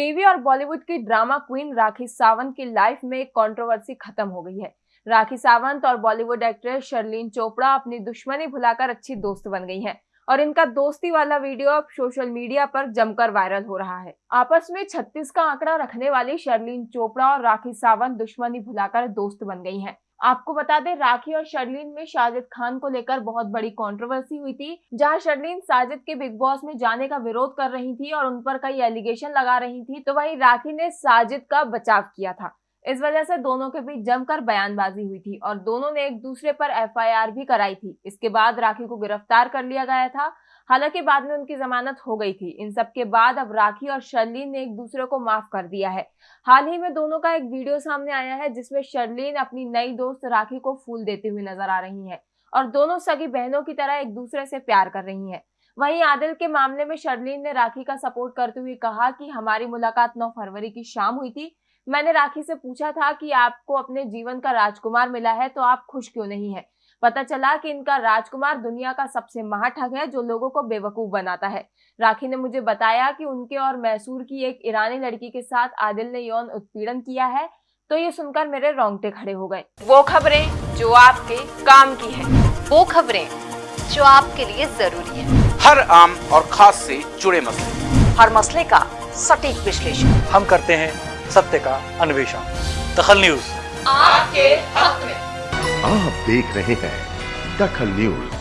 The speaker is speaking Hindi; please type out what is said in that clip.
टीवी और बॉलीवुड की ड्रामा क्वीन राखी सावंत की लाइफ में एक कंट्रोवर्सी खत्म हो गई है। राखी सावंत और बॉलीवुड एक्ट्रेस शर्लिन चोपड़ा अपनी दुश्मनी भुलाकर अच्छी दोस्त बन गई हैं और इनका दोस्ती वाला वीडियो अब सोशल मीडिया पर जमकर वायरल हो रहा है। आपस में 36 का आंकड़ा रखने वाली शर्लिन चोपड़ा और राखी सावंत दुश्मनी भुलाकर दोस्त बन गई हैं। आपको बता दें, राखी और शर्लिन में साजिद खान को लेकर बहुत बड़ी कंट्रोवर्सी हुई थी, जहाँ शर्लिन साजिद के बिग बॉस में जाने का विरोध कर रही थी और उन पर कई एलिगेशन लगा रही थी तो वहीं राखी ने साजिद का बचाव किया था। इस वजह से दोनों के बीच जमकर बयानबाजी हुई थी और दोनों ने एक दूसरे पर एफआईआर भी कराई थी। इसके बाद राखी को गिरफ़्तार कर लिया गया था। हालाँकि बाद में उनकी जमानत हो गई थी। इन सब के बाद अब राखी और शर्लीन ने एक दूसरे को माफ़ कर दिया है। हाल ही में दोनों का एक वीडियो सामने आया है जिसमें शर्लीन अपनी नई दोस्त राखी को फूल देते हुए नज़र आ रही है और दोनों सगी बहनों की तरह एक दूसरे से प्यार कर रही है। वहीं आदिल के मामले में शर्लीन ने राखी का सपोर्ट करते हुए कहा कि हमारी मुलाकात 9 फरवरी की शाम हुई थी। मैंने राखी से पूछा था कि आपको अपने जीवन का राजकुमार मिला है तो आप खुश क्यों नहीं है? पता चला कि इनका राजकुमार दुनिया का सबसे महाठग है जो लोगों को बेवकूफ़ बनाता है। राखी ने मुझे बताया कि उनके और मैसूर की एक ईरानी लड़की के साथ आदिल ने यौन उत्पीड़न किया है तो ये सुनकर मेरे रोंगटे खड़े हो गए। वो खबरें जो आपके काम की है। वो खबरें जो आपके लिए ज़रूरी है। हर आम और खास से जुड़े मसले। हर मसले का सटीक विश्लेषण। हम करते हैं सत्य का अन्वेषण। दखल न्यूज़। आपके हक में। आप देख रहे हैं दखल न्यूज़।